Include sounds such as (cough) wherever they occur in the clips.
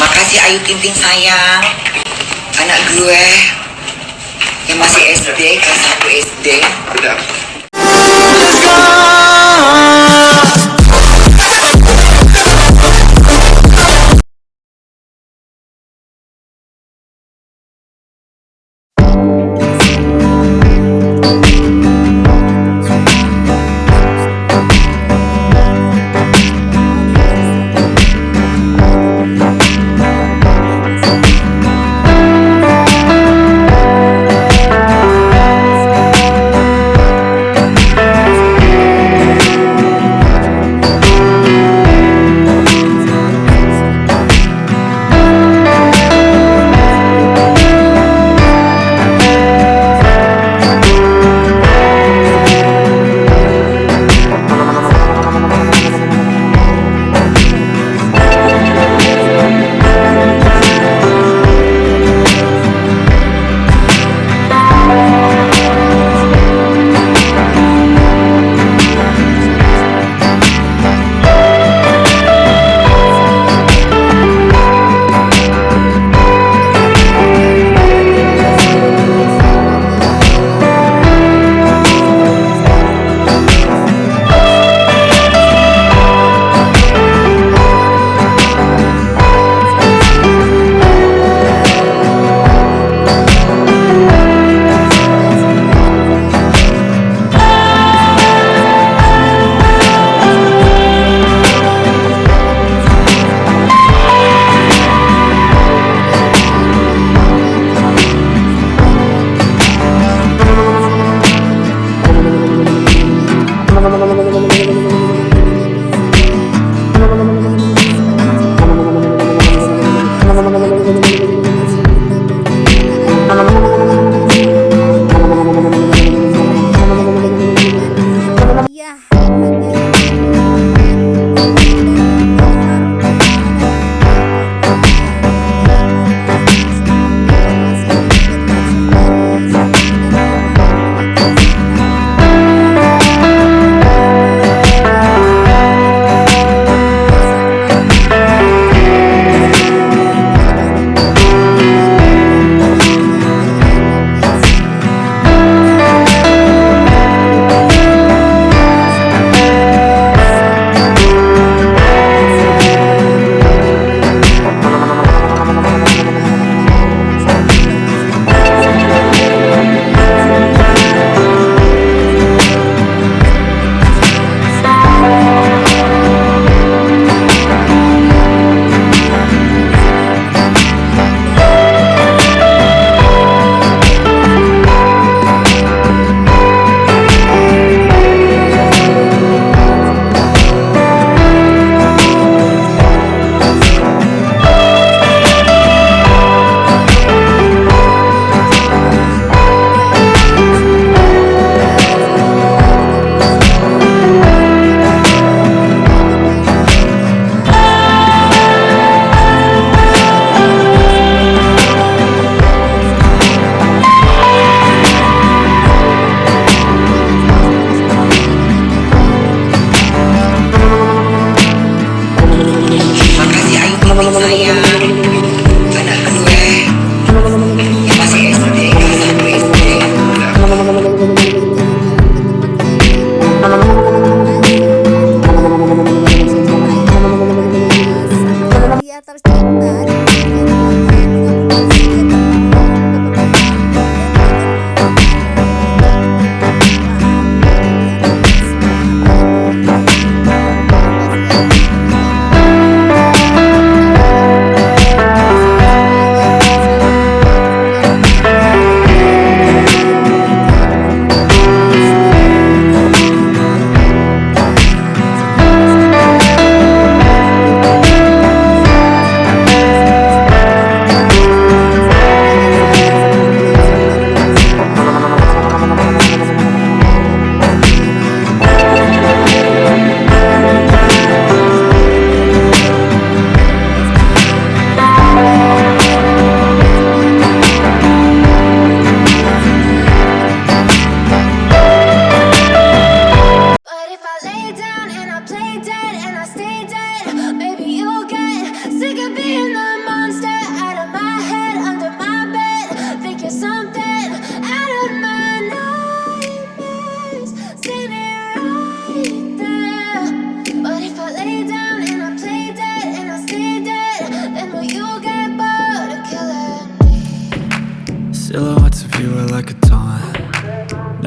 Makasih Ayu Ting sayang. Anak gue Yang masih SD Kelas 1 SD Udah.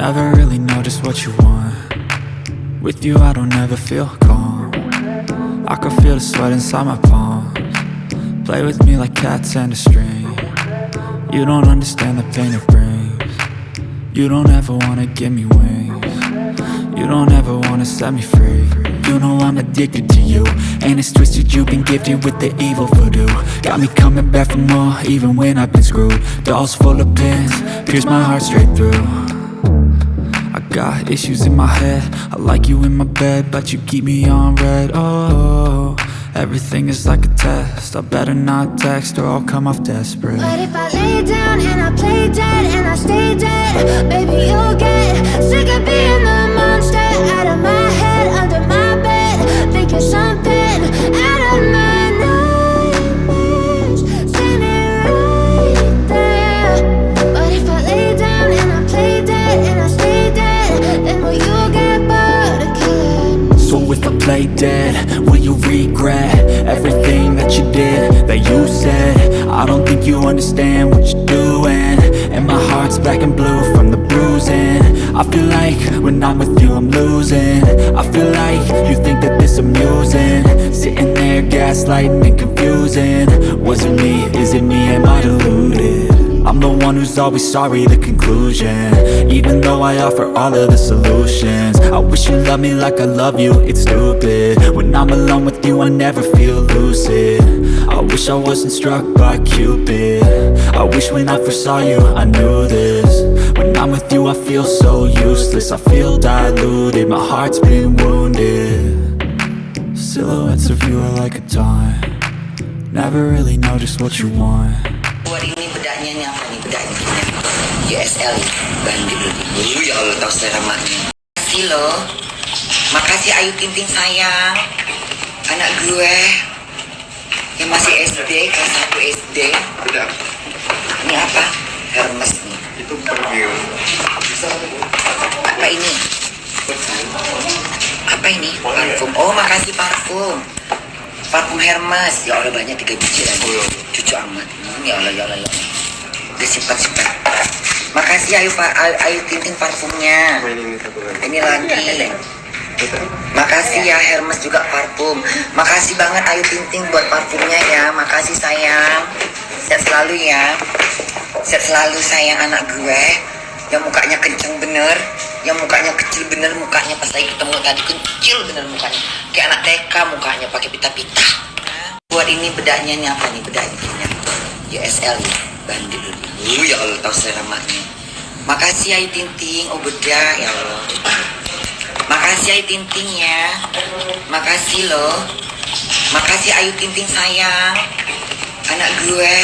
Never really know just what you want. With you, I don't ever feel calm. I can feel the sweat inside my palms. Play with me like cats and a string. You don't understand the pain it brings. You don't ever wanna give me wings. You don't ever wanna set me free. You know I'm addicted to you. And it's twisted, you've been gifted with the evil voodoo. Got me coming back for more, even when I've been screwed. Dolls full of pins, pierce my heart straight through. Got issues in my head. I like you in my bed But you keep me on red. Oh, everything is like a test. I better not text or I'll come off desperate. But if I lay down and I play dead and I stay dead, baby, you'll get sick of being the I don't think you understand what you're doing. And my heart's black and blue from the bruising. I feel like when I'm with you I'm losing. I feel like you think that this amusing. Sitting there gaslighting and confusing. Was it me, is it me, am I deluded? I'm the one who's always sorry, the conclusion. Even though I offer all of the solutions. I wish you loved me like I love you, it's stupid. When I'm alone with you, I never feel lucid wish I wasn't struck by Cupid. I wish when I first saw you, I knew this. When I'm with you, I feel so useless. I feel diluted, my heart's been wounded. Silhouettes of you are like a Never really know just what you want. Ini USL bandit dulu ya Allah tahu selera maknya makasih loh makasih Ayu Tinting sayang. Anak gue yang masih SD kelas 1 SD Bedak, ini apa? Hermes nih. Itu perfume. Bisa apa ini? Apa ini? Parfum. Oh makasih parfum. Parfum Hermes. Ya Allah banyak tiga biji lagi. Oh, iya. cucu amat. Hmm, ya Allah ya Allah ya Allah. Udah simpan makasih Ayu Pak. Ayu, Ayu Tinting parfumnya. Ini satu lagi. Ini Bedak. makasih ya Hermes juga parfum. Makasih banget Ayu Tinting buat parfumnya ya. Makasih sayang. Sehat selalu ya. Sehat selalu sayang anak gue. Yang mukanya kenceng bener. Yang mukanya kecil bener mukanya pas lagi ketemu tadi kecil bener mukanya. Kayak anak TK mukanya pakai pita-pita. Buat ini bedaknya nih apa nih? Bedaknya ini nih bandit dulu ya Allah tahu selera makasih Ayu Tinting oh bedak ya Allah Makasih Ayu Tinting ya. Makasih loh. Makasih Ayu Tinting sayang. Anak gue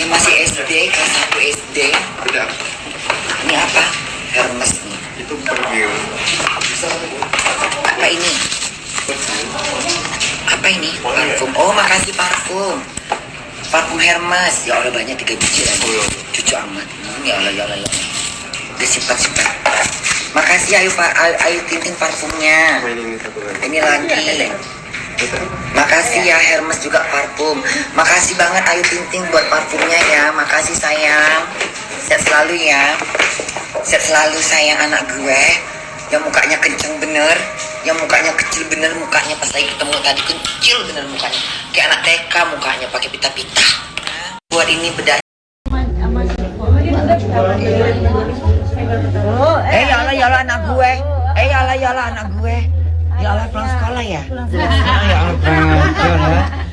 Yang masih SD Kelas 1 SD Ini apa? Hermes nih. Itu perfume. Apa ini? Apa ini? Parfum. Oh makasih parfum. Parfum Hermes. Ya Allah banyak tiga biji lagi. Oh, iya. Cucu amat. Hmm, Ya Allah ya Allah ya Allah. Udah simpan simpan Makasih Ayu Pak. Ayu, Ayu Tinting parfumnya. Ini lagi. Makasih ya Hermes juga parfum. Makasih banget Ayu Tinting buat parfumnya ya. Makasih sayang. Sehat selalu ya. Sehat selalu sayang anak gue. Yang mukanya kenceng bener. Yang mukanya kecil bener Mukanya pas lagi ketemu tadi kecil bener mukanya. Kayak anak TK mukanya pakai pita-pita. Buat ini Eh ya Allah ya Allah anak gue Eh ya Allah ya Allah anak gue Ya Allah pulang sekolah ya Ya ya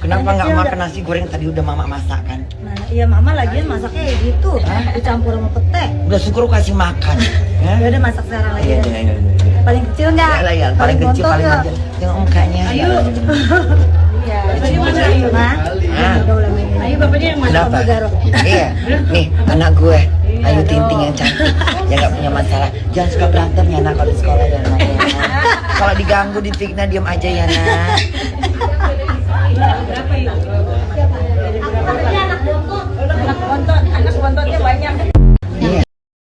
Kenapa nggak makan nasi goreng tadi udah mama masak kan Nah, iya mama lagian masaknya kayak gitu, dicampur sama pete. Udah syukur kasih makan ya Ya udah masak sekarang lagi. Iya, ya. iya, iya. Paling kecil enggak? Ya lah ya, paling kecil paling nggak? manja. Tengok mukanya. Ayo. (laughs) Iya. Ah. Ayo bapaknya yang masuk Kenapa? Iya, nih anak gue iya, Ayu Tinting yang cantik Yang gak punya masalah Jangan suka berantem ya nak kalau di sekolah ya nak. Ya. Kalau diganggu, difitnah, diem aja ya nak Berapa ya? Anak bontot, anak bontotnya